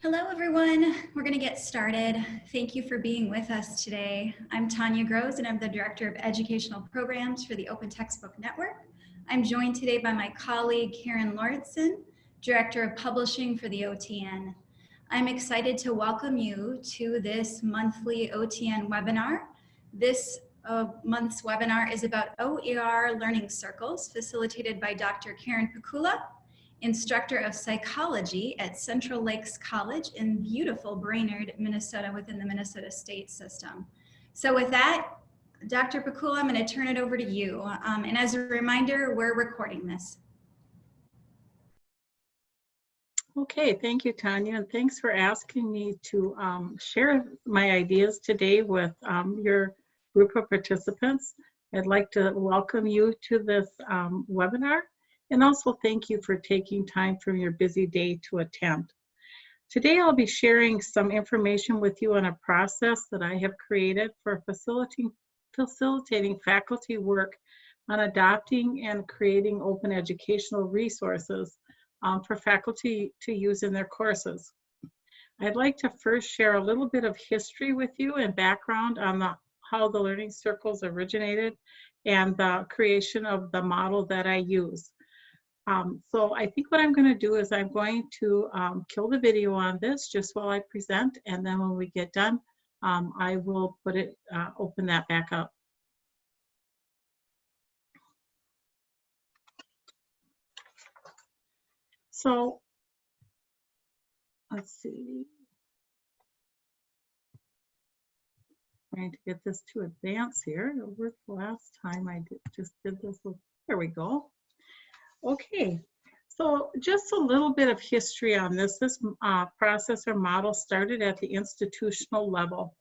Hello, everyone. We're going to get started. Thank you for being with us today. I'm Tanya Grosz, and I'm the Director of Educational Programs for the Open Textbook Network. I'm joined today by my colleague, Karen Lauritsen, Director of Publishing for the OTN. I'm excited to welcome you to this monthly OTN webinar. This uh, month's webinar is about OER Learning Circles, facilitated by Dr. Karen Pikula instructor of psychology at Central Lakes College in beautiful Brainerd, Minnesota within the Minnesota state system. So with that, Dr. Pikula, I'm going to turn it over to you. Um, and as a reminder, we're recording this. Okay, thank you, Tanya, and thanks for asking me to um, share my ideas today with um, your group of participants. I'd like to welcome you to this um, webinar and also thank you for taking time from your busy day to attend. Today I'll be sharing some information with you on a process that I have created for facilitating, facilitating faculty work on adopting and creating open educational resources um, for faculty to use in their courses. I'd like to first share a little bit of history with you and background on the, how the Learning Circles originated and the creation of the model that I use. Um, so I think what I'm going to do is I'm going to um, kill the video on this just while I present, and then when we get done, um, I will put it, uh, open that back up. So let's see. Trying to get this to advance here. It worked last time I did, just did this. There we go. Okay, so just a little bit of history on this. This uh, process or model started at the institutional level.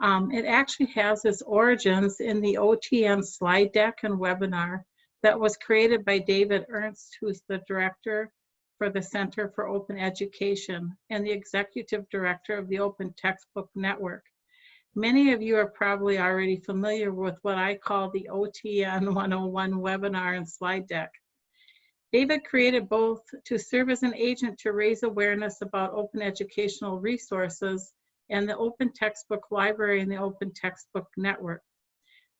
Um, it actually has its origins in the OTN slide deck and webinar that was created by David Ernst, who's the director for the Center for Open Education and the executive director of the Open Textbook Network. Many of you are probably already familiar with what I call the OTN 101 webinar and slide deck. David created both to serve as an agent to raise awareness about open educational resources and the Open Textbook Library and the Open Textbook Network.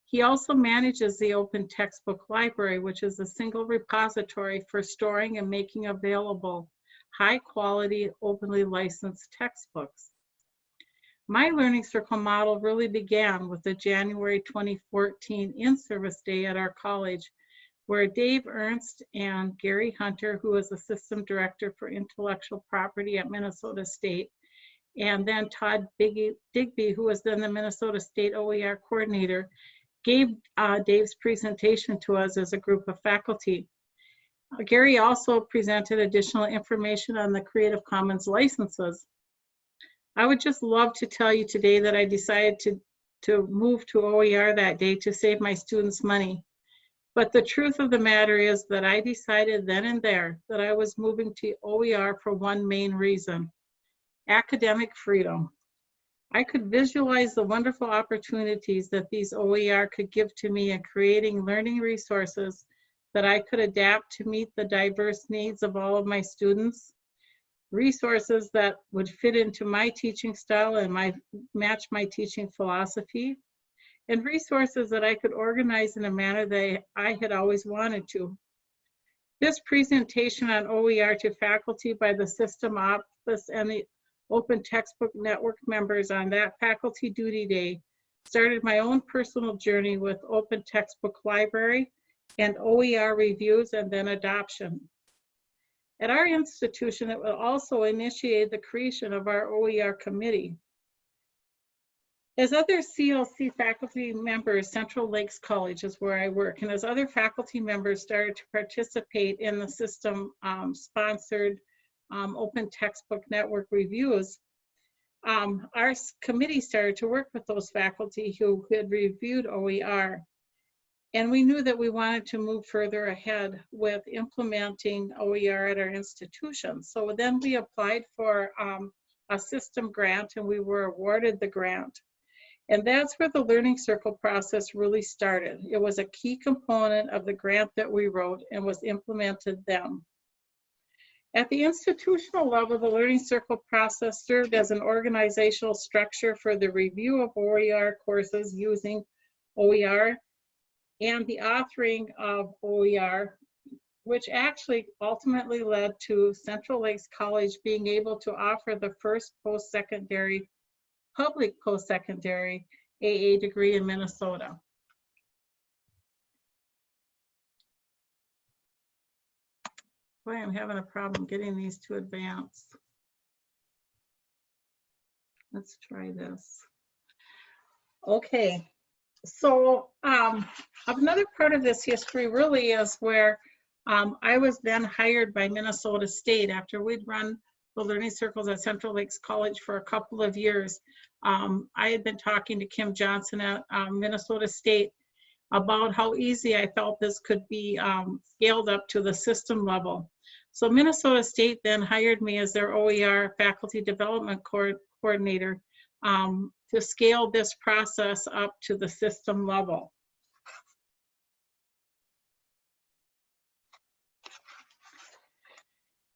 He also manages the Open Textbook Library, which is a single repository for storing and making available high quality, openly licensed textbooks. My Learning Circle model really began with the January 2014 in-service day at our college where Dave Ernst and Gary Hunter, who is the System Director for Intellectual Property at Minnesota State, and then Todd Biggie, Digby, who was then the Minnesota State OER Coordinator, gave uh, Dave's presentation to us as a group of faculty. Uh, Gary also presented additional information on the Creative Commons licenses. I would just love to tell you today that I decided to, to move to OER that day to save my students money. But the truth of the matter is that I decided then and there that I was moving to OER for one main reason, academic freedom. I could visualize the wonderful opportunities that these OER could give to me in creating learning resources that I could adapt to meet the diverse needs of all of my students, resources that would fit into my teaching style and my match my teaching philosophy, and resources that I could organize in a manner that I had always wanted to. This presentation on OER to faculty by the system office and the Open Textbook Network members on that faculty duty day started my own personal journey with Open Textbook Library and OER reviews and then adoption. At our institution, it will also initiate the creation of our OER committee. As other CLC faculty members, Central Lakes College is where I work, and as other faculty members started to participate in the system um, sponsored um, open textbook network reviews, um, our committee started to work with those faculty who had reviewed OER. And we knew that we wanted to move further ahead with implementing OER at our institution. So then we applied for um, a system grant and we were awarded the grant. And that's where the Learning Circle process really started. It was a key component of the grant that we wrote and was implemented then. At the institutional level, the Learning Circle process served as an organizational structure for the review of OER courses using OER and the authoring of OER, which actually ultimately led to Central Lakes College being able to offer the first post-secondary, public post-secondary AA degree in Minnesota. Boy, I'm having a problem getting these to advance. Let's try this. Okay, so um, another part of this history really is where um, I was then hired by Minnesota State after we'd run the learning circles at Central Lakes College for a couple of years. Um, I had been talking to Kim Johnson at um, Minnesota State about how easy I felt this could be um, scaled up to the system level. So Minnesota State then hired me as their OER faculty development co coordinator um, to scale this process up to the system level.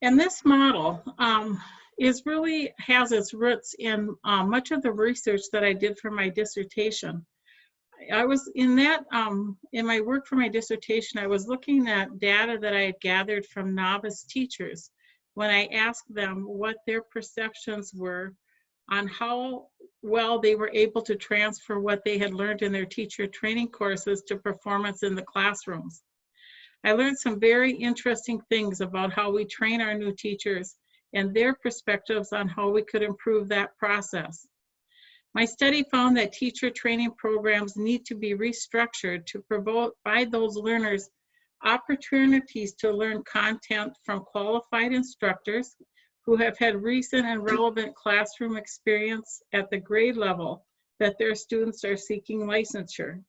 And this model um, is really has its roots in uh, much of the research that I did for my dissertation. I was in that, um, in my work for my dissertation, I was looking at data that I had gathered from novice teachers when I asked them what their perceptions were on how well they were able to transfer what they had learned in their teacher training courses to performance in the classrooms. I learned some very interesting things about how we train our new teachers and their perspectives on how we could improve that process. My study found that teacher training programs need to be restructured to provide those learners opportunities to learn content from qualified instructors who have had recent and relevant classroom experience at the grade level that their students are seeking licensure.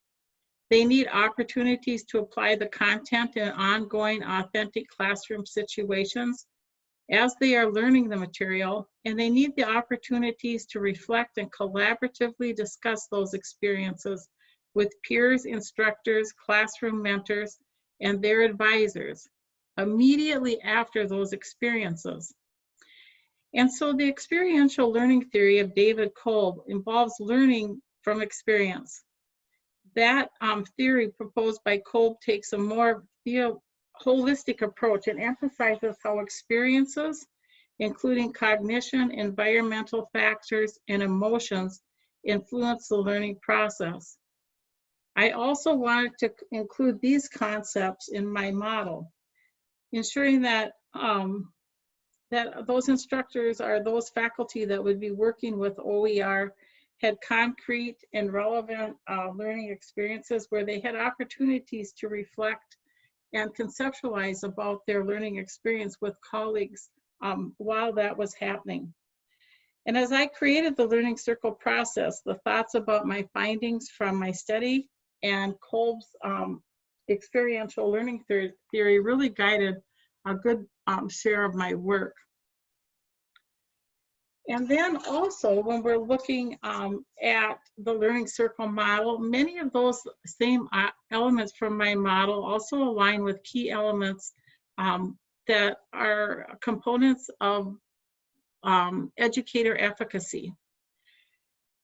They need opportunities to apply the content in ongoing authentic classroom situations as they are learning the material, and they need the opportunities to reflect and collaboratively discuss those experiences with peers, instructors, classroom mentors, and their advisors immediately after those experiences. And so the experiential learning theory of David Kolb involves learning from experience. That um, theory proposed by Kolb takes a more holistic approach and emphasizes how experiences, including cognition, environmental factors, and emotions, influence the learning process. I also wanted to include these concepts in my model, ensuring that um, that those instructors are those faculty that would be working with OER had concrete and relevant uh, learning experiences where they had opportunities to reflect and conceptualize about their learning experience with colleagues um, while that was happening. And as I created the Learning Circle process, the thoughts about my findings from my study and Kolb's um, experiential learning theory really guided a good um, share of my work. And then also when we're looking um, at the learning circle model, many of those same uh, elements from my model also align with key elements um, that are components of um, educator efficacy.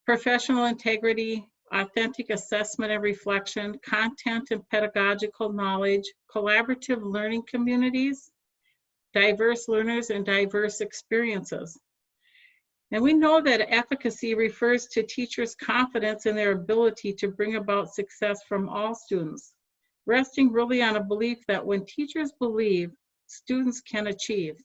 Professional integrity, authentic assessment and reflection, content and pedagogical knowledge, collaborative learning communities, diverse learners and diverse experiences. And we know that efficacy refers to teachers' confidence in their ability to bring about success from all students, resting really on a belief that when teachers believe, students can achieve.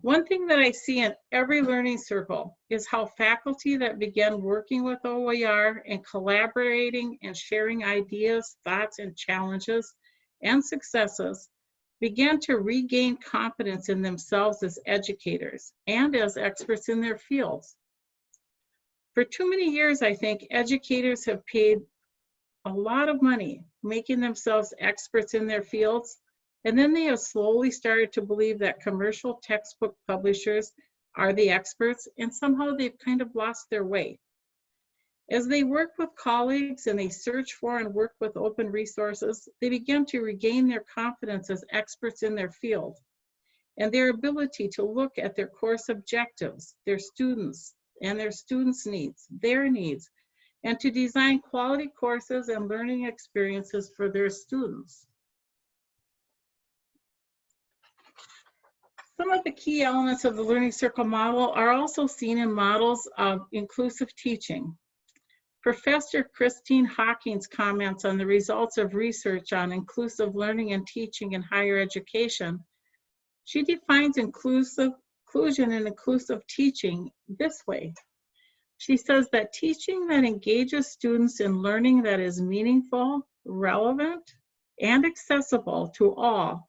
One thing that I see in every learning circle is how faculty that begin working with OER and collaborating and sharing ideas, thoughts, and challenges and successes began to regain confidence in themselves as educators and as experts in their fields. For too many years, I think educators have paid a lot of money making themselves experts in their fields, and then they have slowly started to believe that commercial textbook publishers are the experts, and somehow they've kind of lost their way. As they work with colleagues and they search for and work with open resources, they begin to regain their confidence as experts in their field. and their ability to look at their course objectives, their students, and their students' needs, their needs, and to design quality courses and learning experiences for their students. Some of the key elements of the Learning Circle model are also seen in models of inclusive teaching. Professor Christine Hockings comments on the results of research on inclusive learning and teaching in higher education. She defines inclusive, inclusion and inclusive teaching this way. She says that teaching that engages students in learning that is meaningful, relevant, and accessible to all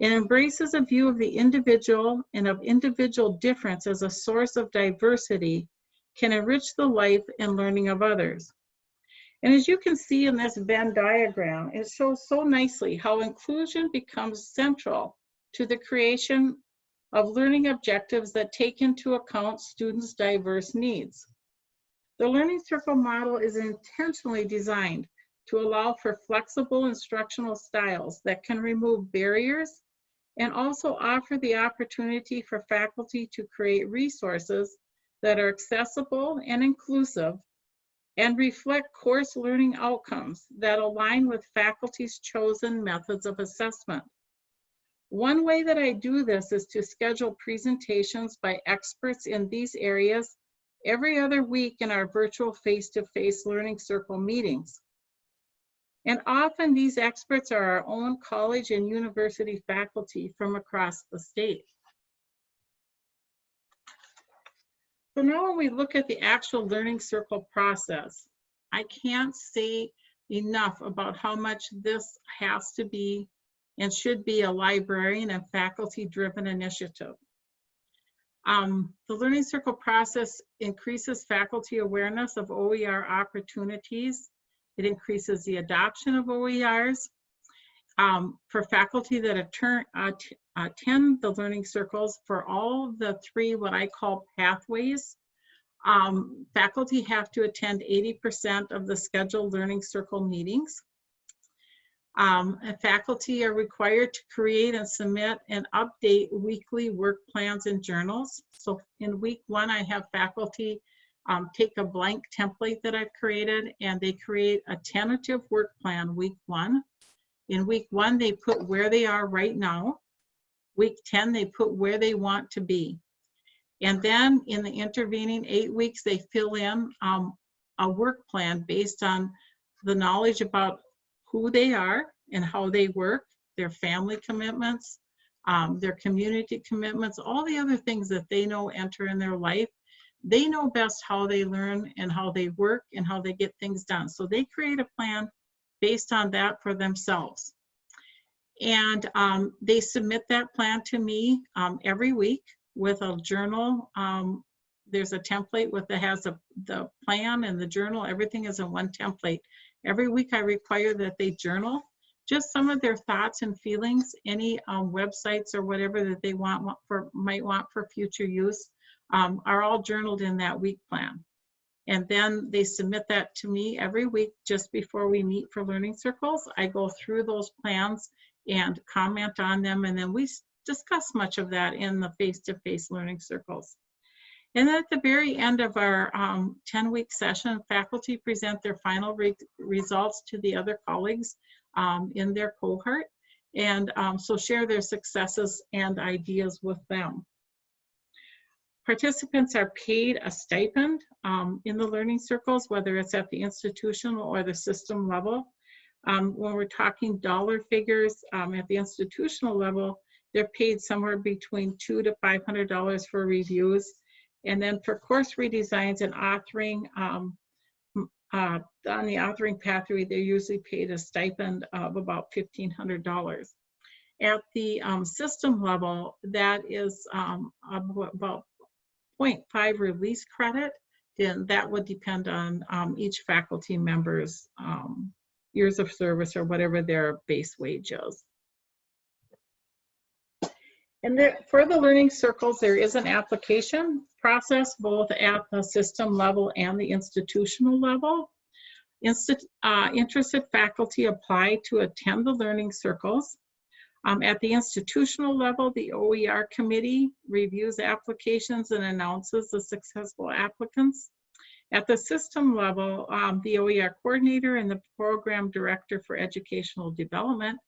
and embraces a view of the individual and of individual difference as a source of diversity can enrich the life and learning of others. And as you can see in this Venn diagram, it shows so nicely how inclusion becomes central to the creation of learning objectives that take into account students' diverse needs. The Learning Circle model is intentionally designed to allow for flexible instructional styles that can remove barriers and also offer the opportunity for faculty to create resources that are accessible and inclusive and reflect course learning outcomes that align with faculty's chosen methods of assessment. One way that I do this is to schedule presentations by experts in these areas every other week in our virtual face-to-face -face Learning Circle meetings. And often these experts are our own college and university faculty from across the state. So now when we look at the actual Learning Circle process, I can't say enough about how much this has to be and should be a librarian and faculty driven initiative. Um, the Learning Circle process increases faculty awareness of OER opportunities it increases the adoption of OERs. Um, for faculty that attend, uh, attend the learning circles for all the three what I call pathways, um, faculty have to attend 80% of the scheduled learning circle meetings. Um, faculty are required to create and submit and update weekly work plans and journals. So in week one, I have faculty um, take a blank template that I've created and they create a tentative work plan week one. In week one, they put where they are right now. Week 10, they put where they want to be. And then in the intervening eight weeks, they fill in um, a work plan based on the knowledge about who they are and how they work, their family commitments, um, their community commitments, all the other things that they know enter in their life they know best how they learn and how they work and how they get things done. So they create a plan based on that for themselves. And um, they submit that plan to me um, every week with a journal. Um, there's a template with that has a, the plan and the journal. Everything is in one template. Every week I require that they journal just some of their thoughts and feelings, any um, websites or whatever that they want for might want for future use um, are all journaled in that week plan. And then they submit that to me every week just before we meet for learning circles. I go through those plans and comment on them, and then we discuss much of that in the face-to-face -face learning circles. And at the very end of our 10-week um, session, faculty present their final re results to the other colleagues um, in their cohort, and um, so share their successes and ideas with them. Participants are paid a stipend um, in the learning circles, whether it's at the institutional or the system level. Um, when we're talking dollar figures um, at the institutional level, they're paid somewhere between two to $500 for reviews. And then for course redesigns and authoring, um, uh, on the authoring pathway, they're usually paid a stipend of about $1,500. At the um, system level, that is um, about 0.5 release credit, then that would depend on um, each faculty member's um, years of service or whatever their base wage is. And there, for the learning circles, there is an application process both at the system level and the institutional level. Insti uh, interested faculty apply to attend the learning circles. Um, at the institutional level, the OER committee reviews applications and announces the successful applicants. At the system level, um, the OER coordinator and the program director for educational development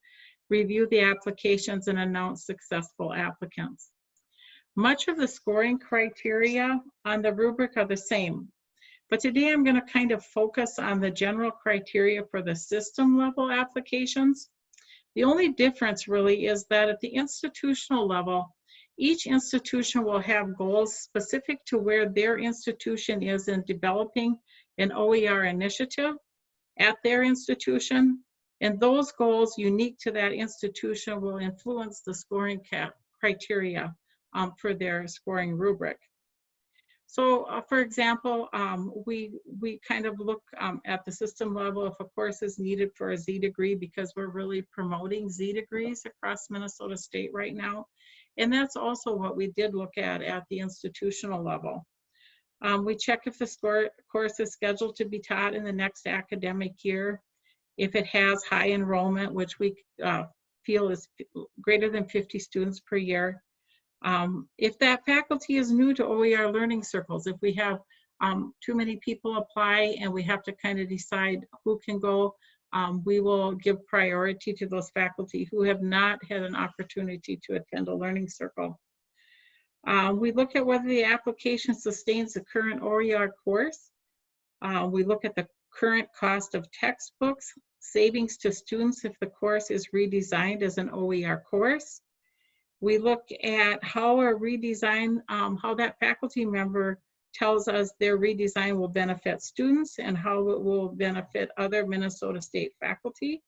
review the applications and announce successful applicants. Much of the scoring criteria on the rubric are the same, but today I'm going to kind of focus on the general criteria for the system level applications. The only difference really is that at the institutional level, each institution will have goals specific to where their institution is in developing an OER initiative at their institution. And those goals unique to that institution will influence the scoring criteria um, for their scoring rubric. So uh, for example, um, we, we kind of look um, at the system level if a course is needed for a Z degree because we're really promoting Z degrees across Minnesota State right now. And that's also what we did look at at the institutional level. Um, we check if the score, course is scheduled to be taught in the next academic year, if it has high enrollment, which we uh, feel is greater than 50 students per year, um, if that faculty is new to OER learning circles, if we have um, too many people apply and we have to kind of decide who can go, um, we will give priority to those faculty who have not had an opportunity to attend a learning circle. Uh, we look at whether the application sustains the current OER course. Uh, we look at the current cost of textbooks, savings to students if the course is redesigned as an OER course. We look at how a redesign, um, how that faculty member tells us their redesign will benefit students and how it will benefit other Minnesota State faculty.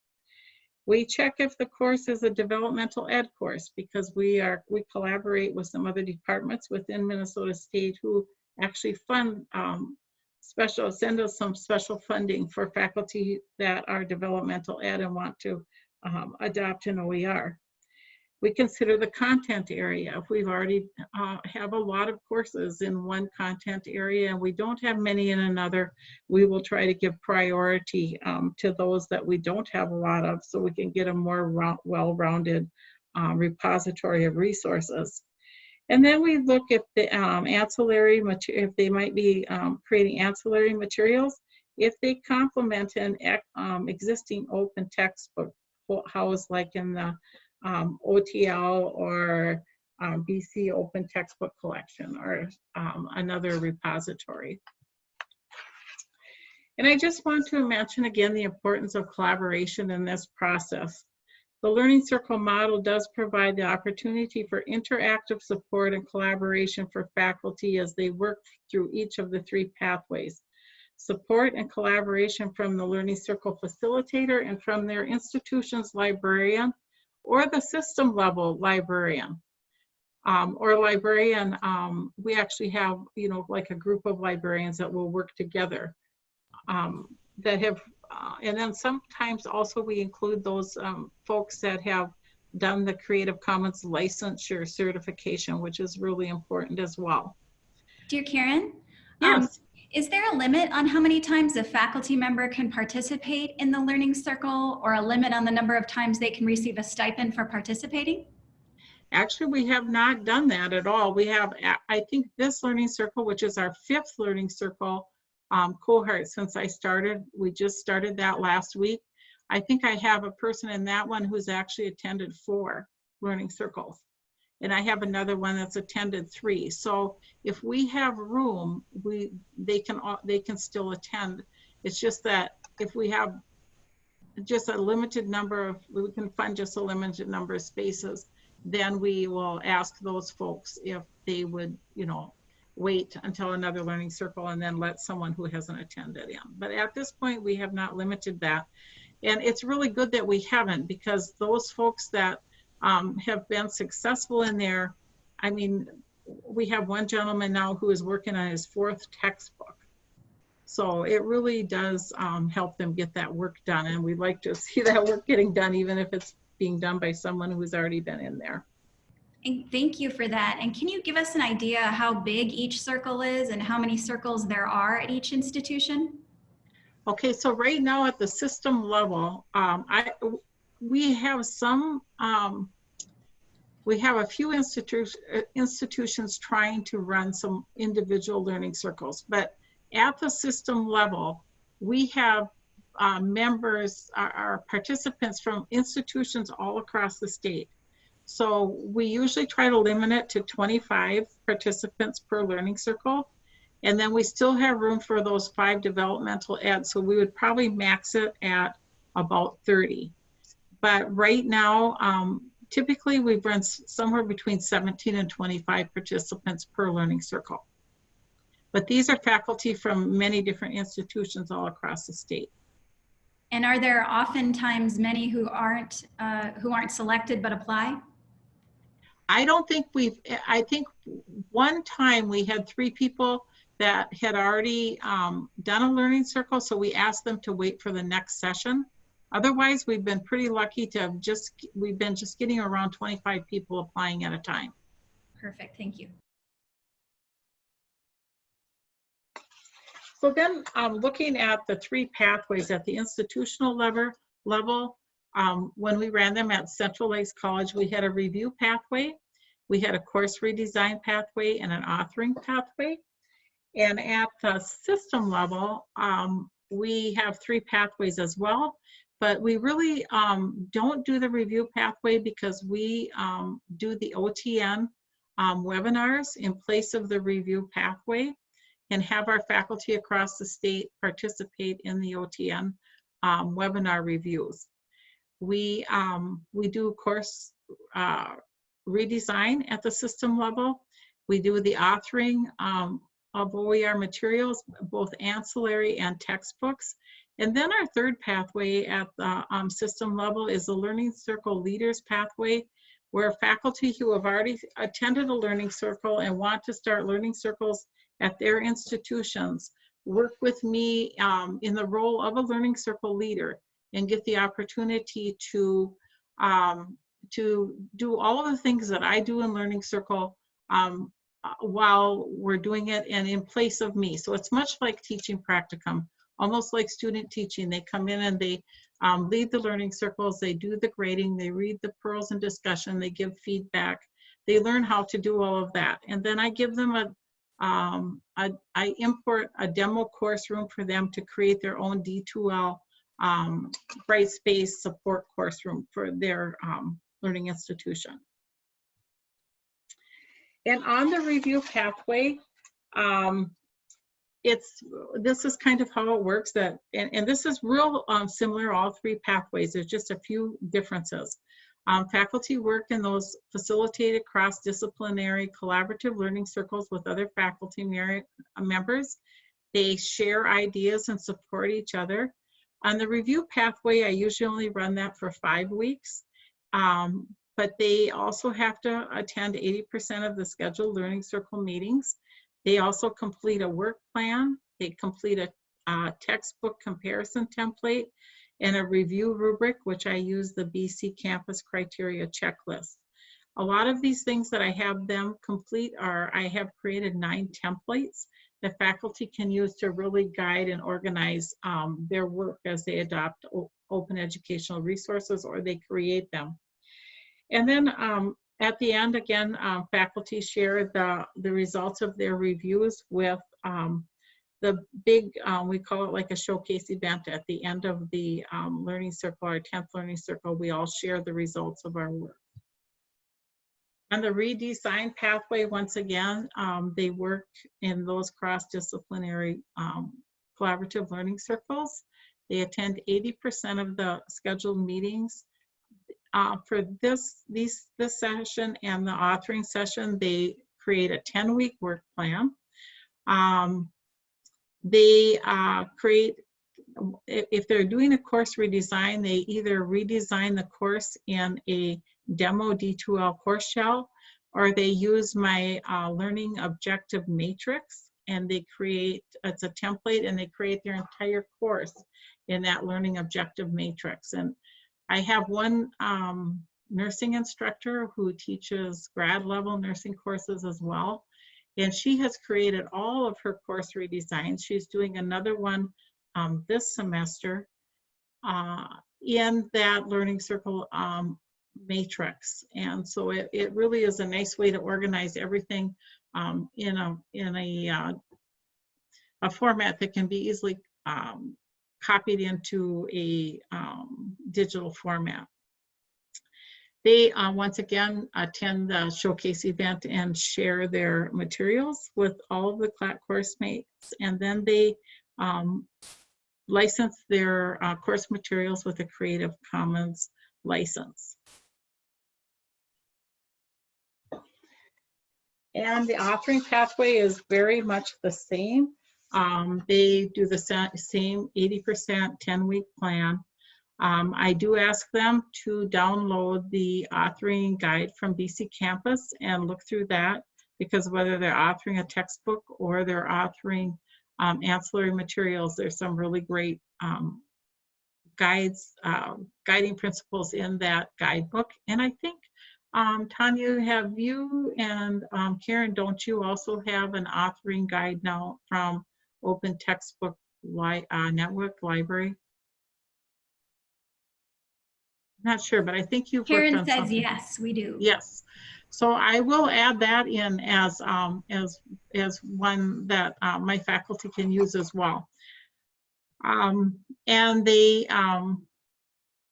We check if the course is a developmental ed course because we are we collaborate with some other departments within Minnesota State who actually fund um, special, send us some special funding for faculty that are developmental ed and want to um, adopt an OER. We consider the content area. If we've already uh, have a lot of courses in one content area and we don't have many in another, we will try to give priority um, to those that we don't have a lot of so we can get a more well-rounded um, repository of resources. And then we look at the um, ancillary material, if they might be um, creating ancillary materials, if they complement an um, existing open textbook house like in the um, OTL or um, BC Open Textbook Collection or um, another repository. And I just want to mention again the importance of collaboration in this process. The Learning Circle model does provide the opportunity for interactive support and collaboration for faculty as they work through each of the three pathways. Support and collaboration from the Learning Circle facilitator and from their institution's librarian or the system level librarian. Um, or librarian, um, we actually have, you know, like a group of librarians that will work together um, that have, uh, and then sometimes also we include those um, folks that have done the Creative Commons licensure certification, which is really important as well. Dear Karen, um, yes. Is there a limit on how many times a faculty member can participate in the Learning Circle or a limit on the number of times they can receive a stipend for participating? Actually, we have not done that at all. We have, I think this Learning Circle, which is our fifth Learning Circle um, cohort since I started, we just started that last week. I think I have a person in that one who's actually attended four Learning Circles and I have another one that's attended three. So if we have room, we they can they can still attend. It's just that if we have just a limited number of we can fund just a limited number of spaces, then we will ask those folks if they would, you know, wait until another learning circle and then let someone who hasn't attended in. But at this point, we have not limited that. And it's really good that we haven't because those folks that um, have been successful in there. I mean, we have one gentleman now who is working on his fourth textbook. So it really does um, help them get that work done. And we'd like to see that work getting done, even if it's being done by someone who's already been in there. And thank you for that. And can you give us an idea how big each circle is and how many circles there are at each institution? Okay, so right now at the system level, um, I we have some, um, we have a few institu- uh, institutions trying to run some individual learning circles, but at the system level, we have uh, members, our, participants from institutions all across the state. So we usually try to limit it to 25 participants per learning circle. And then we still have room for those five developmental ed. So we would probably max it at about 30. But right now, um, typically we've run somewhere between 17 and 25 participants per learning circle. But these are faculty from many different institutions all across the state. And are there oftentimes many who aren't, uh, who aren't selected but apply? I don't think we've, I think one time we had three people that had already um, done a learning circle, so we asked them to wait for the next session. Otherwise, we've been pretty lucky to have just, we've been just getting around 25 people applying at a time. Perfect, thank you. So then, um, looking at the three pathways at the institutional level, level, um, when we ran them at Central Lakes College, we had a review pathway, we had a course redesign pathway, and an authoring pathway. And at the system level, um, we have three pathways as well, but we really um, don't do the review pathway because we um, do the OTN um, webinars in place of the review pathway and have our faculty across the state participate in the OTN um, webinar reviews. We, um, we do course uh, redesign at the system level. We do the authoring um, of OER materials, both ancillary and textbooks. And then our third pathway at the um, system level is the Learning Circle Leaders Pathway, where faculty who have already attended a learning circle and want to start learning circles at their institutions work with me um, in the role of a learning circle leader and get the opportunity to um, to do all of the things that I do in learning circle um, uh, while we're doing it and in place of me. So it's much like teaching practicum, almost like student teaching. They come in and they um, lead the learning circles, they do the grading, they read the pearls and discussion, they give feedback, they learn how to do all of that. And then I give them a, um, I, I import a demo course room for them to create their own D2L um, Brightspace support course room for their um, learning institution. And on the review pathway, um, it's, this is kind of how it works that, and, and this is real um, similar, all three pathways. There's just a few differences. Um, faculty work in those facilitated cross-disciplinary collaborative learning circles with other faculty members. They share ideas and support each other. On the review pathway, I usually only run that for five weeks, um, but they also have to attend 80% of the scheduled learning circle meetings. They also complete a work plan. They complete a, a textbook comparison template and a review rubric, which I use the BC Campus Criteria Checklist. A lot of these things that I have them complete are, I have created nine templates that faculty can use to really guide and organize um, their work as they adopt open educational resources or they create them. And then um, at the end, again, um, faculty share the, the results of their reviews with um, the big, um, we call it like a showcase event at the end of the um, learning circle, our 10th learning circle, we all share the results of our work. And the redesign pathway, once again, um, they work in those cross-disciplinary um, collaborative learning circles. They attend 80% of the scheduled meetings. Uh, for this, these, this session and the authoring session, they create a 10-week work plan. Um, they uh, create, if they're doing a course redesign, they either redesign the course in a demo D2L course shell, or they use my uh, learning objective matrix and they create, it's a template and they create their entire course in that learning objective matrix. And I have one um, nursing instructor who teaches grad level nursing courses as well. And she has created all of her course redesigns. She's doing another one um, this semester. Uh, in that learning circle um, matrix. And so it, it really is a nice way to organize everything um, in a, in a, uh, a format that can be easily um, copied into a um, digital format. They, uh, once again, attend the showcase event and share their materials with all of the CLAT course mates. And then they um, license their uh, course materials with a Creative Commons license. And the authoring pathway is very much the same. Um, they do the same 80% 10-week plan. Um, I do ask them to download the authoring guide from BC Campus and look through that because whether they're authoring a textbook or they're authoring um, ancillary materials, there's some really great um, guides, uh, guiding principles in that guidebook. And I think, um, Tanya, have you and um, Karen, don't you also have an authoring guide now from Open Textbook Li uh, Network Library? Not sure, but I think you've Karen says something. yes, we do. Yes. So I will add that in as, um, as, as one that uh, my faculty can use as well. Um, and they, um,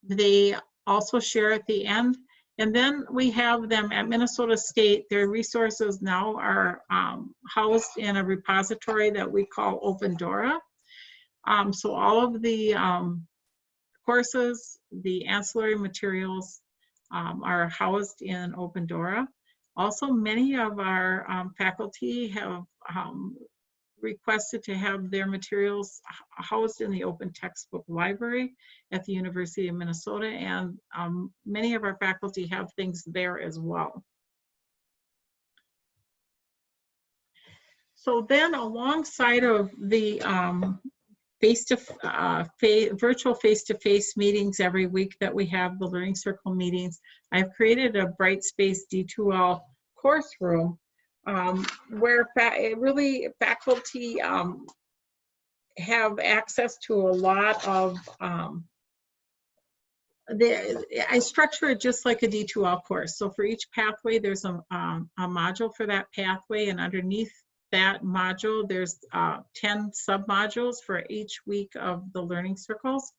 they also share at the end. And then we have them at Minnesota State, their resources now are um, housed in a repository that we call Opendora. Um, so all of the um, courses, the ancillary materials um, are housed in Opendora. Also, many of our um, faculty have um, requested to have their materials housed in the open textbook library at the University of Minnesota, and um, many of our faculty have things there as well. So then alongside of the um, face to uh, fa virtual face-to-face meetings every week that we have the learning circle meetings i've created a brightspace d2l course room um, where fa really faculty um, have access to a lot of um, the, I structure it just like a D2L course. So for each pathway, there's a, um, a module for that pathway and underneath that module, there's uh, 10 sub-modules for each week of the learning circles.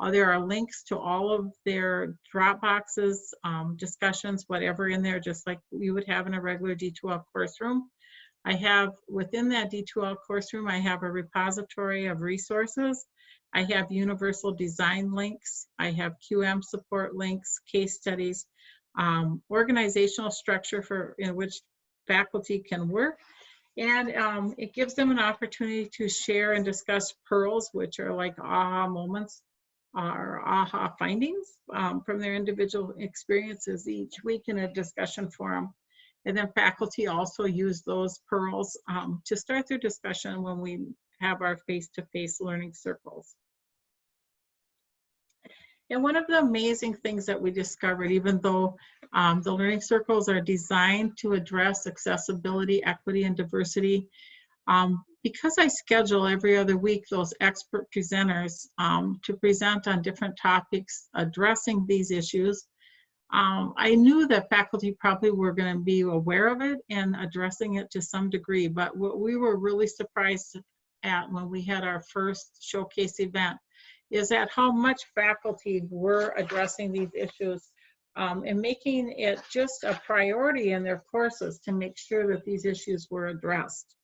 Uh, there are links to all of their drop boxes, um, discussions, whatever in there, just like you would have in a regular D2L course room. I have, within that D2L course room, I have a repository of resources. I have universal design links. I have QM support links, case studies, um, organizational structure for in which faculty can work. And um, it gives them an opportunity to share and discuss pearls, which are like aha moments or aha findings um, from their individual experiences each week in a discussion forum. And then faculty also use those pearls um, to start their discussion when we have our face-to-face learning circles. And one of the amazing things that we discovered, even though um, the learning circles are designed to address accessibility, equity, and diversity, um, because I schedule every other week those expert presenters um, to present on different topics addressing these issues, um, I knew that faculty probably were going to be aware of it and addressing it to some degree. But what we were really surprised at when we had our first showcase event is at how much faculty were addressing these issues um, and making it just a priority in their courses to make sure that these issues were addressed.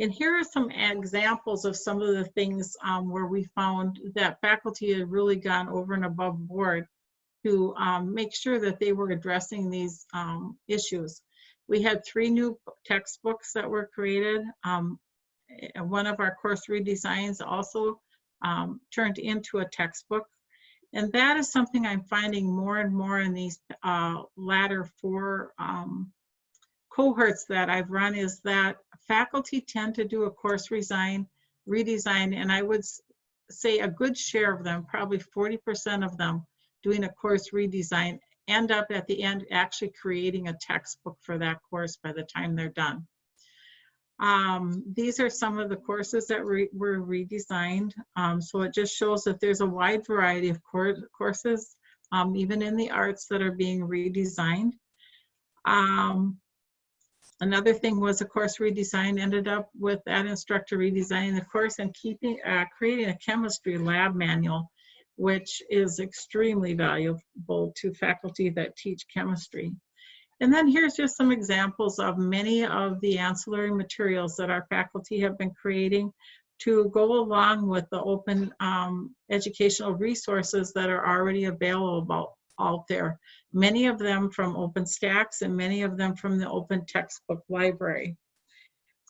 And here are some examples of some of the things um, where we found that faculty had really gone over and above board to um, make sure that they were addressing these um, issues. We had three new textbooks that were created. Um, one of our course redesigns also um, turned into a textbook. And that is something I'm finding more and more in these uh, latter four um, cohorts that I've run is that faculty tend to do a course redesign, redesign, and I would say a good share of them, probably 40% of them doing a course redesign, end up at the end actually creating a textbook for that course by the time they're done. Um, these are some of the courses that re were redesigned. Um, so it just shows that there's a wide variety of cour courses, um, even in the arts that are being redesigned. Another thing was a course redesign ended up with that instructor redesigning the course and keeping, uh, creating a chemistry lab manual, which is extremely valuable to faculty that teach chemistry. And then here's just some examples of many of the ancillary materials that our faculty have been creating to go along with the open um, educational resources that are already available out there. Many of them from OpenStax and many of them from the Open Textbook Library.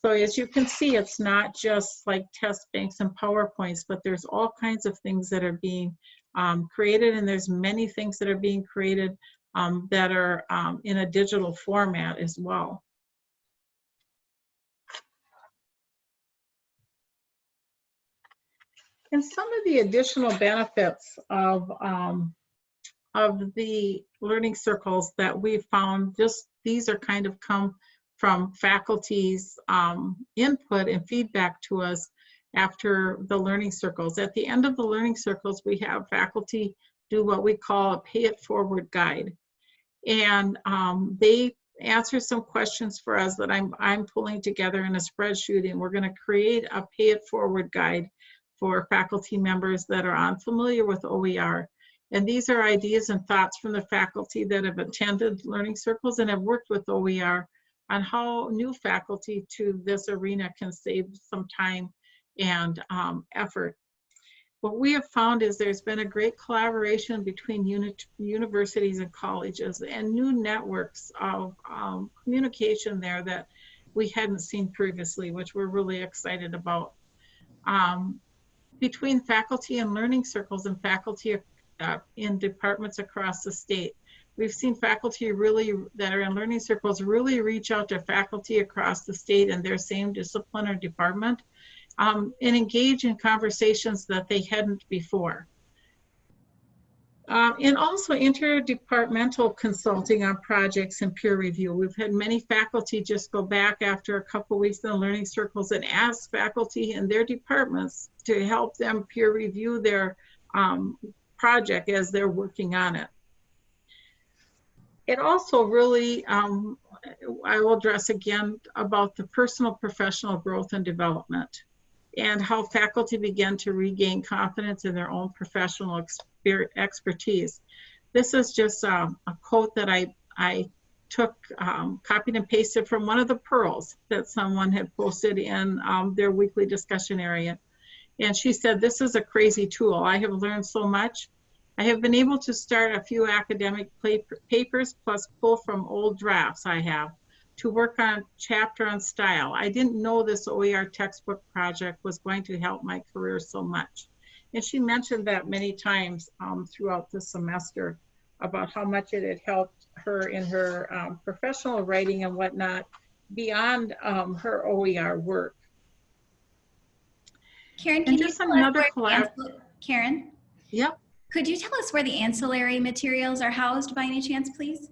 So as you can see, it's not just like test banks and PowerPoints, but there's all kinds of things that are being um, created and there's many things that are being created um, that are um, in a digital format as well. And some of the additional benefits of, um, of the learning circles that we've found, just these are kind of come from faculty's um, input and feedback to us after the learning circles. At the end of the learning circles, we have faculty do what we call a pay it forward guide. And um, they answer some questions for us that I'm, I'm pulling together in a spreadsheet and we're gonna create a pay it forward guide for faculty members that are unfamiliar with OER. And these are ideas and thoughts from the faculty that have attended learning circles and have worked with OER on how new faculty to this arena can save some time and um, effort what we have found is there's been a great collaboration between unit, universities and colleges and new networks of um, communication there that we hadn't seen previously, which we're really excited about. Um, between faculty and learning circles and faculty uh, in departments across the state, we've seen faculty really that are in learning circles really reach out to faculty across the state in their same discipline or department um, and engage in conversations that they hadn't before. Uh, and also interdepartmental consulting on projects and peer review. We've had many faculty just go back after a couple weeks in the learning circles and ask faculty in their departments to help them peer review their um, project as they're working on it. It also really, um, I will address again about the personal professional growth and development and how faculty began to regain confidence in their own professional expertise. This is just um, a quote that I, I took, um, copied and pasted from one of the pearls that someone had posted in um, their weekly discussion area. And she said, this is a crazy tool. I have learned so much. I have been able to start a few academic papers plus pull from old drafts I have to work on chapter on style. I didn't know this OER textbook project was going to help my career so much. And she mentioned that many times um, throughout the semester about how much it had helped her in her um, professional writing and whatnot beyond um, her OER work. Karen, can and you just another collab- Karen? Yep. Could you tell us where the ancillary materials are housed by any chance, please?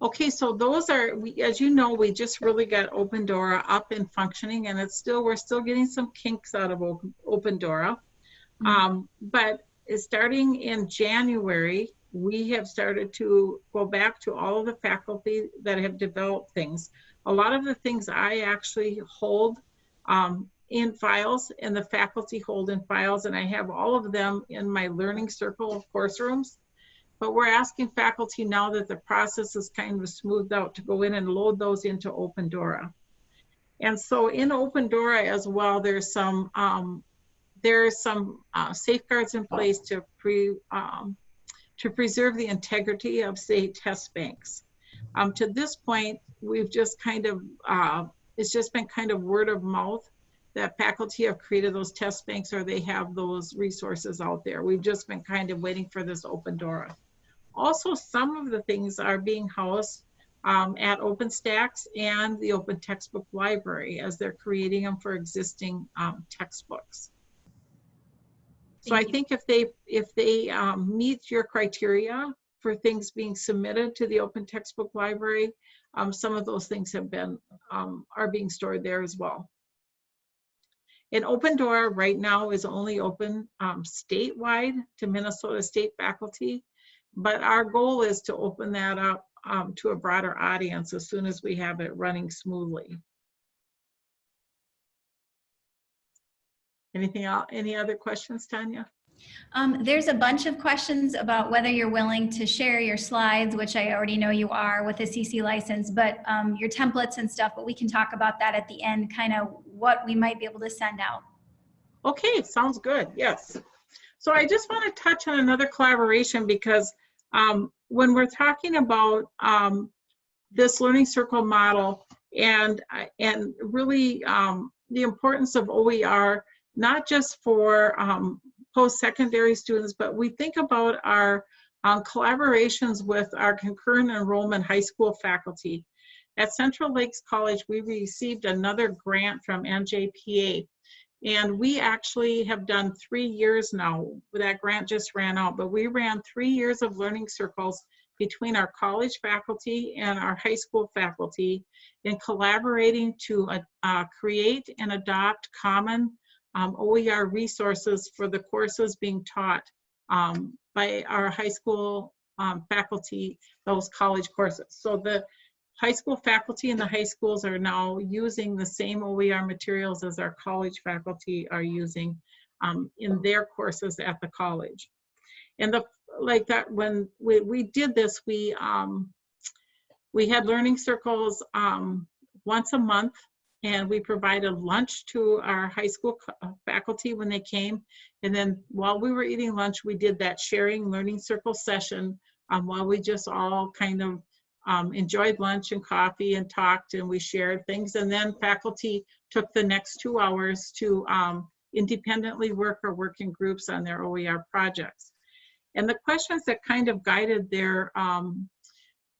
Okay, so those are, we, as you know, we just really got Open Dora up and functioning and it's still, we're still getting some kinks out of Open, Open Dora. Mm -hmm. um, but starting in January, we have started to go back to all of the faculty that have developed things. A lot of the things I actually hold um, in files and the faculty hold in files and I have all of them in my learning circle of course rooms. But we're asking faculty now that the process is kind of smoothed out to go in and load those into Open Dora. And so in Open Dora as well, there's some um, there's some uh, safeguards in place to pre um, to preserve the integrity of say test banks. Um, to this point, we've just kind of uh, it's just been kind of word of mouth that faculty have created those test banks or they have those resources out there. We've just been kind of waiting for this Open door. Also, some of the things are being housed um, at OpenStax and the Open Textbook Library as they're creating them for existing um, textbooks. So I think if they if they um, meet your criteria for things being submitted to the Open Textbook Library, um, some of those things have been um, are being stored there as well. And Open Door right now is only open um, statewide to Minnesota state faculty. But our goal is to open that up um, to a broader audience as soon as we have it running smoothly. Anything else? Any other questions, Tanya? Um, there's a bunch of questions about whether you're willing to share your slides, which I already know you are with a CC license, but um, your templates and stuff, but we can talk about that at the end, kind of what we might be able to send out. Okay, sounds good. Yes. So I just want to touch on another collaboration because um, when we're talking about um, this learning circle model and and really um, the importance of OER, not just for um, post-secondary students, but we think about our um, collaborations with our concurrent enrollment high school faculty. At Central Lakes College, we received another grant from NJPA. And we actually have done three years now. That grant just ran out, but we ran three years of learning circles between our college faculty and our high school faculty in collaborating to uh, uh, create and adopt common um, OER resources for the courses being taught um, by our high school um, faculty, those college courses. So the high school faculty in the high schools are now using the same OER materials as our college faculty are using um, in their courses at the college. And the like that when we, we did this, we um, we had learning circles um, once a month and we provided lunch to our high school uh, faculty when they came. And then while we were eating lunch, we did that sharing learning circle session um, while we just all kind of um, enjoyed lunch and coffee and talked and we shared things. And then faculty took the next two hours to um, independently work or work in groups on their OER projects. And the questions that kind of guided their um,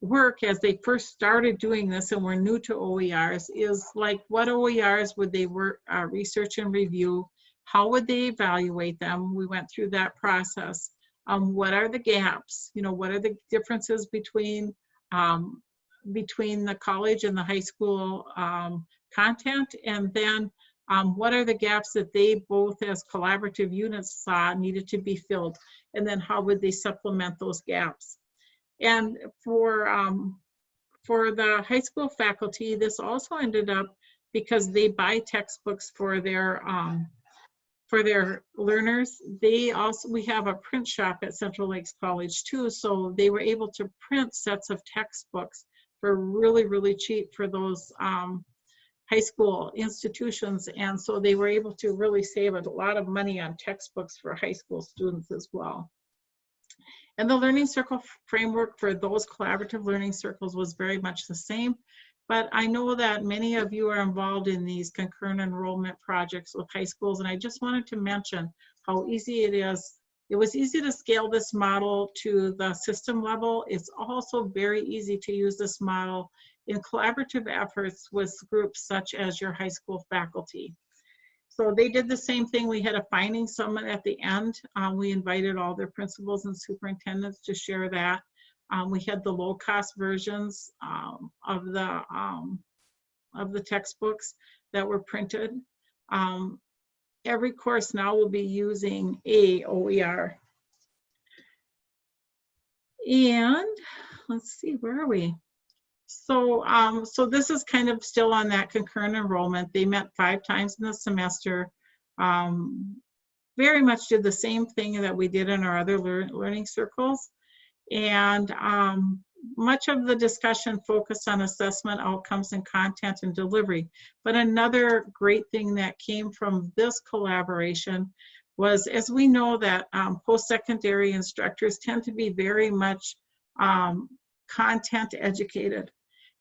work as they first started doing this and were new to OERs is like what OERs would they work, uh, research and review? How would they evaluate them? We went through that process. Um, what are the gaps? You know, what are the differences between um, between the college and the high school um, content? And then um, what are the gaps that they both as collaborative units saw needed to be filled? And then how would they supplement those gaps? And for, um, for the high school faculty, this also ended up because they buy textbooks for their um, for their learners. They also, we have a print shop at Central Lakes College too, so they were able to print sets of textbooks for really, really cheap for those um, high school institutions. And so they were able to really save a lot of money on textbooks for high school students as well. And the learning circle framework for those collaborative learning circles was very much the same. But I know that many of you are involved in these concurrent enrollment projects with high schools. And I just wanted to mention how easy it is. It was easy to scale this model to the system level. It's also very easy to use this model in collaborative efforts with groups such as your high school faculty. So they did the same thing. We had a finding summit at the end. Um, we invited all their principals and superintendents to share that. Um, we had the low cost versions um, of the um, of the textbooks that were printed. Um, every course now will be using a OER. And let's see, where are we? So, um, so this is kind of still on that concurrent enrollment. They met five times in the semester. Um, very much did the same thing that we did in our other lear learning circles. And um, much of the discussion focused on assessment outcomes and content and delivery. But another great thing that came from this collaboration was, as we know that um, post-secondary instructors tend to be very much um, content educated.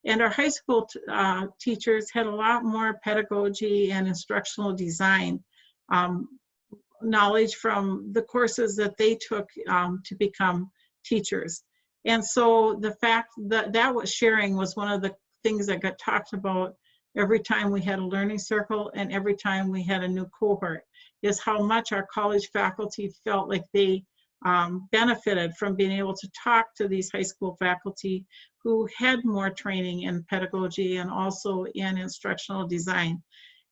And our high school uh, teachers had a lot more pedagogy and instructional design um, knowledge from the courses that they took um, to become teachers. And so the fact that that was sharing was one of the things that got talked about every time we had a learning circle and every time we had a new cohort is how much our college faculty felt like they um, benefited from being able to talk to these high school faculty who had more training in pedagogy and also in instructional design.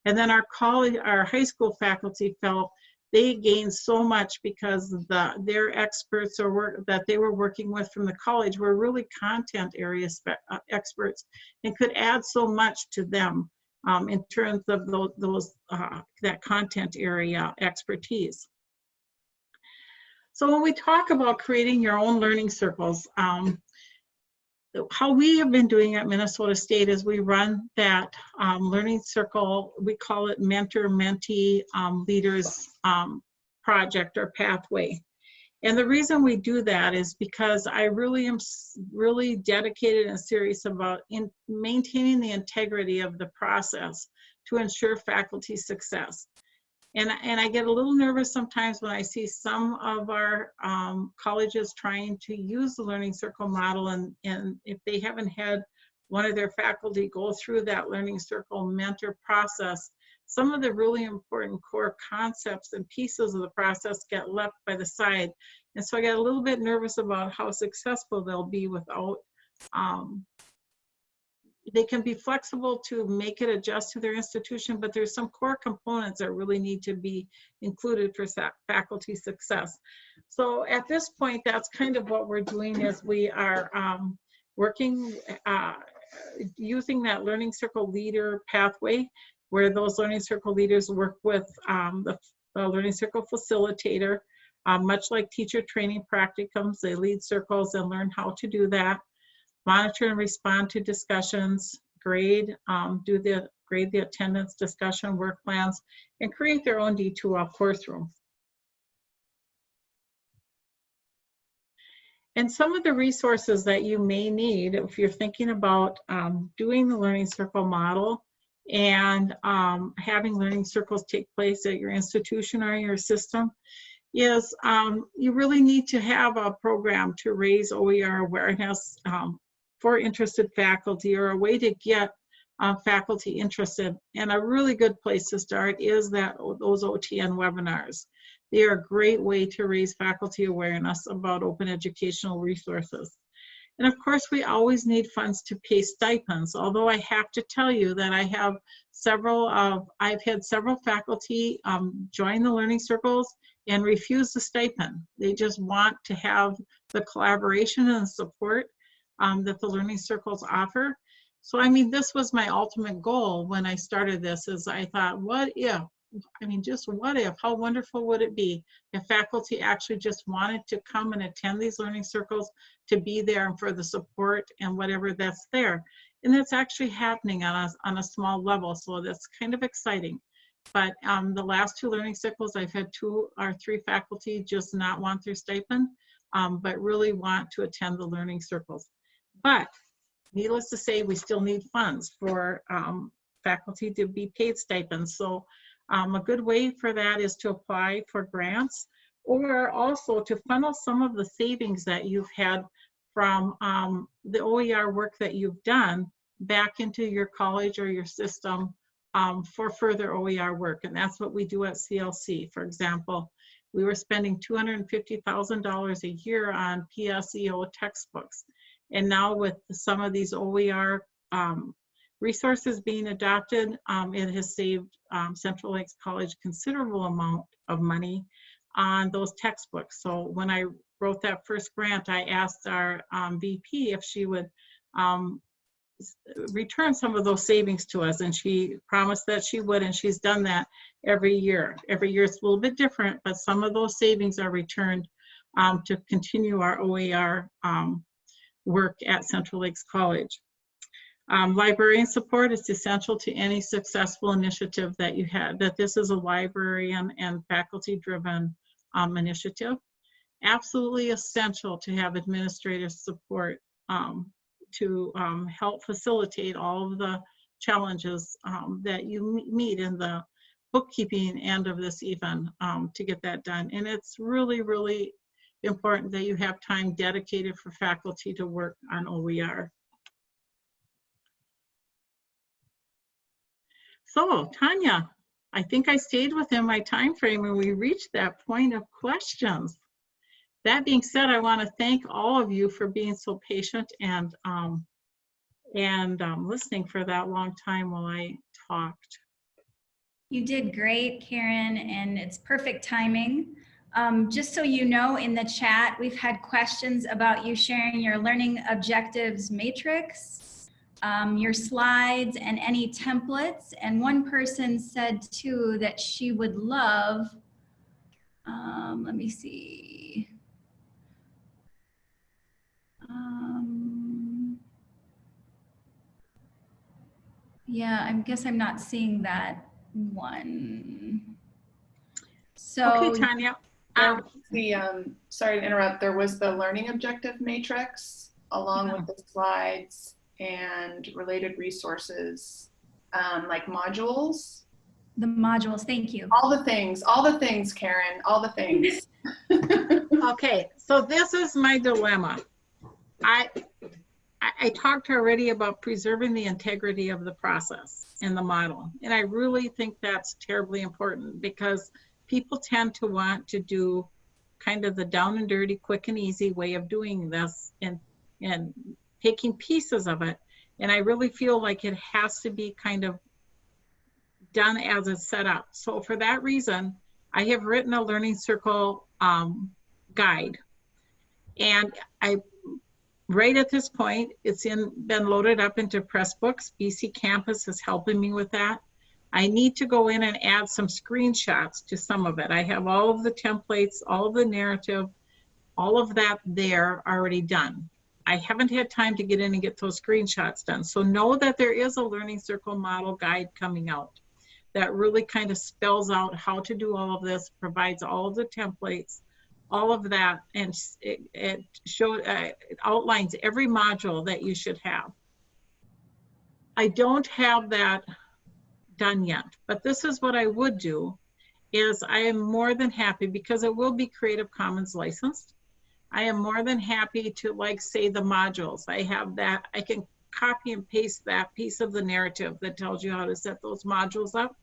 And then our college, our high school faculty felt they gained so much because the their experts or work that they were working with from the college were really content area uh, experts and could add so much to them um, in terms of those, those uh, that content area expertise. So when we talk about creating your own learning circles, um, how we have been doing at Minnesota State is we run that um, learning circle, we call it mentor mentee um, leaders um, project or pathway. And the reason we do that is because I really am really dedicated and serious about in maintaining the integrity of the process to ensure faculty success. And, I- and I get a little nervous sometimes when I see some of our um, colleges trying to use the Learning Circle model and, and if they haven't had one of their faculty go through that Learning Circle mentor process, some of the really important core concepts and pieces of the process get left by the side. And so I get a little bit nervous about how successful they'll be without um, they can be flexible to make it adjust to their institution, but there's some core components that really need to be included for faculty success. So at this point, that's kind of what we're doing is we are um, working, uh, using that Learning Circle Leader pathway, where those Learning Circle leaders work with um, the, the Learning Circle facilitator, um, much like teacher training practicums, they lead circles and learn how to do that monitor and respond to discussions, grade, um, do the grade the attendance discussion work plans, and create their own D2L course room. And some of the resources that you may need if you're thinking about um, doing the Learning Circle model and um, having learning circles take place at your institution or your system is um, you really need to have a program to raise OER awareness um, for interested faculty or a way to get uh, faculty interested. And a really good place to start is that those OTN webinars. They are a great way to raise faculty awareness about open educational resources. And of course, we always need funds to pay stipends, although I have to tell you that I have several of, I've had several faculty um, join the learning circles and refuse the stipend. They just want to have the collaboration and support um, that the learning circles offer. So I mean, this was my ultimate goal when I started this is I thought, what if, I mean, just what if, how wonderful would it be if faculty actually just wanted to come and attend these learning circles to be there and for the support and whatever that's there. And that's actually happening on a, on a small level. So that's kind of exciting. But um, the last two learning circles, I've had two or three faculty just not want their stipend, um, but really want to attend the learning circles. But needless to say, we still need funds for um, faculty to be paid stipends. So um, a good way for that is to apply for grants or also to funnel some of the savings that you've had from um, the OER work that you've done back into your college or your system um, for further OER work. And that's what we do at CLC. For example, we were spending $250,000 a year on PSEO textbooks. And now with some of these OER um, resources being adopted, um, it has saved um, Central Lakes College considerable amount of money on those textbooks. So when I wrote that first grant, I asked our um, VP if she would um, return some of those savings to us, and she promised that she would, and she's done that every year. Every year it's a little bit different, but some of those savings are returned um, to continue our OER um, work at Central Lakes College. Um, librarian support is essential to any successful initiative that you have, that this is a librarian and faculty-driven um, initiative. Absolutely essential to have administrative support um, to um, help facilitate all of the challenges um, that you meet in the bookkeeping end of this even um, to get that done. And it's really, really important that you have time dedicated for faculty to work on OER. So Tanya, I think I stayed within my time frame and we reached that point of questions. That being said, I want to thank all of you for being so patient and um, and um, listening for that long time while I talked. You did great, Karen, and it's perfect timing. Um, just so you know, in the chat, we've had questions about you sharing your learning objectives matrix, um, your slides, and any templates. And one person said too that she would love, um, let me see. Um, yeah, I guess I'm not seeing that one. So. Okay, Tanya. There Um, was the, um, sorry to interrupt, there was the learning objective matrix along with the slides and related resources, um, like modules, The modules, thank you. all the things, all the things, Karen, all the things. Okay, so this is my dilemma. I, I, I talked already about preserving the integrity of the process and the model. And I really think that's terribly important because people tend to want to do kind of the down and dirty, quick and easy way of doing this and, and taking pieces of it. And I really feel like it has to be kind of done as it's set up. So for that reason, I have written a learning circle um, guide. And I, right at this point, it's in, been loaded up into Pressbooks. BC Campus is helping me with that. I need to go in and add some screenshots to some of it. I have all of the templates, all of the narrative, all of that there already done. I haven't had time to get in and get those screenshots done. So know that there is a Learning Circle model guide coming out that really kind of spells out how to do all of this, provides all of the templates, all of that, and it, it show, uh, it outlines every module that you should have. I don't have that done yet, but this is what I would do, is I am more than happy, because it will be Creative Commons licensed. I am more than happy to like say the modules. I have that, I can copy and paste that piece of the narrative that tells you how to set those modules up.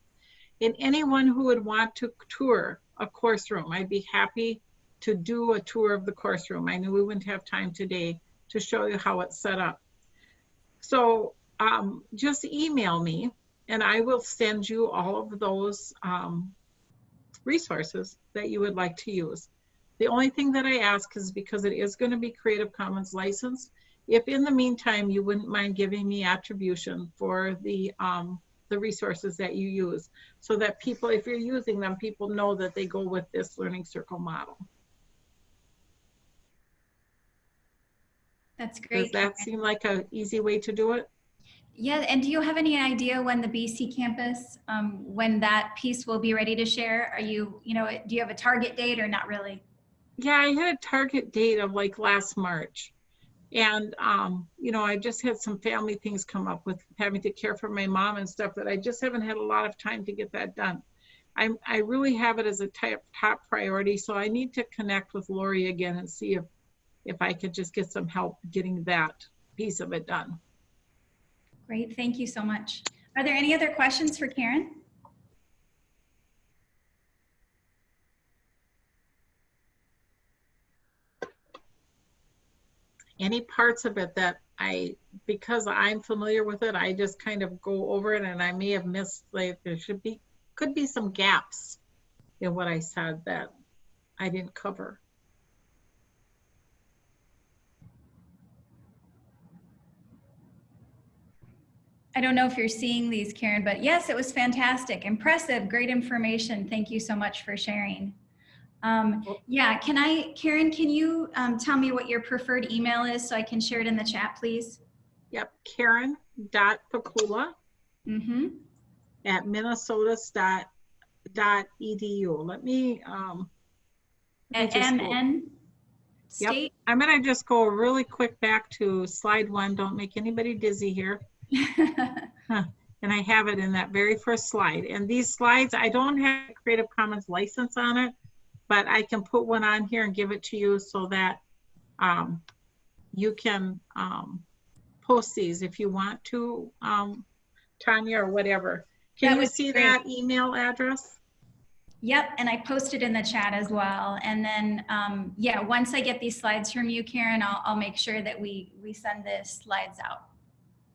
And anyone who would want to tour a course room, I'd be happy to do a tour of the course room. I knew we wouldn't have time today to show you how it's set up. So um, just email me and I will send you all of those um, resources that you would like to use. The only thing that I ask is because it is going to be Creative Commons licensed, if in the meantime you wouldn't mind giving me attribution for the um, the resources that you use so that people, if you're using them, people know that they go with this learning circle model. That's great. Does that Karen. seem like an easy way to do it? Yeah, and do you have any idea when the BC campus, um, when that piece will be ready to share? Are you, you know, do you have a target date or not really? Yeah, I had a target date of like last March. And, um, you know, I just had some family things come up with having to care for my mom and stuff that I just haven't had a lot of time to get that done. I'm, I really have it as a top, top priority, so I need to connect with Lori again and see if, if I could just get some help getting that piece of it done. Great, thank you so much. Are there any other questions for Karen? any parts of it that I, because I'm familiar with it, I just kind of go over it and I may have missed, like, there should be, could be some gaps in what I said that I didn't cover. I don't know if you're seeing these, Karen, but yes, it was fantastic, impressive, great information. Thank you so much for sharing. Um, yeah, can I, Karen, can you um, tell me what your preferred email is so I can share it in the chat, please? Yep, Karen dot Pikula Mm-hmm. at minnesotas dot, dot edu. Let me, um, let me At MN Yep. I'm gonna just go really quick back to slide one. Don't make anybody dizzy here. And I have it in that very first slide. And these slides, I don't have a Creative Commons license on it, but I can put one on here and give it to you so that um, you can um, post these if you want to, um, Tanya or whatever. That Can you see great. that email address? Yep, and I posted in the chat as well. And then, um, yeah, once I get these slides from you, Karen, I'll, I'll make sure that we, we send the slides out.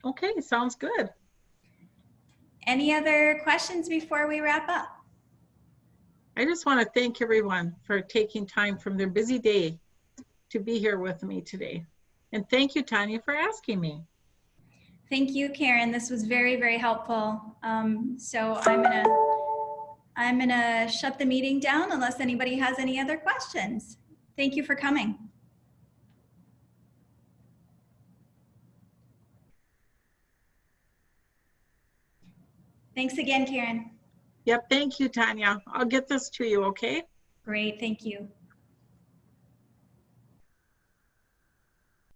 Okay, sounds good. Any other questions before we wrap up? I just want to thank everyone for taking time from their busy day to be here with me today. And thank you, Tanya, for asking me. Thank you, Karen. This was very, very helpful. Um, so I'm gonna, I'm gonna shut the meeting down unless anybody has any other questions. Thank you for coming. Thanks again, Karen. Yep, thank you, Tanya. I'll get this to you, okay? Great, thank you.